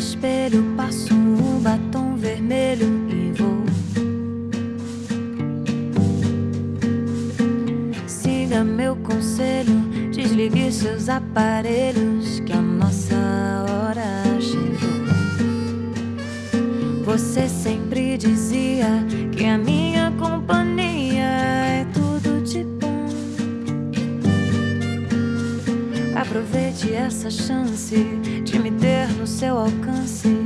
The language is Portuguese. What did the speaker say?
espelho, passo um batom vermelho e vou. Siga meu conselho, desligue seus aparelhos, que a nossa hora chegou. Você sempre dizia que a minha companhia é tudo de bom. Aproveite essa chance seu alcance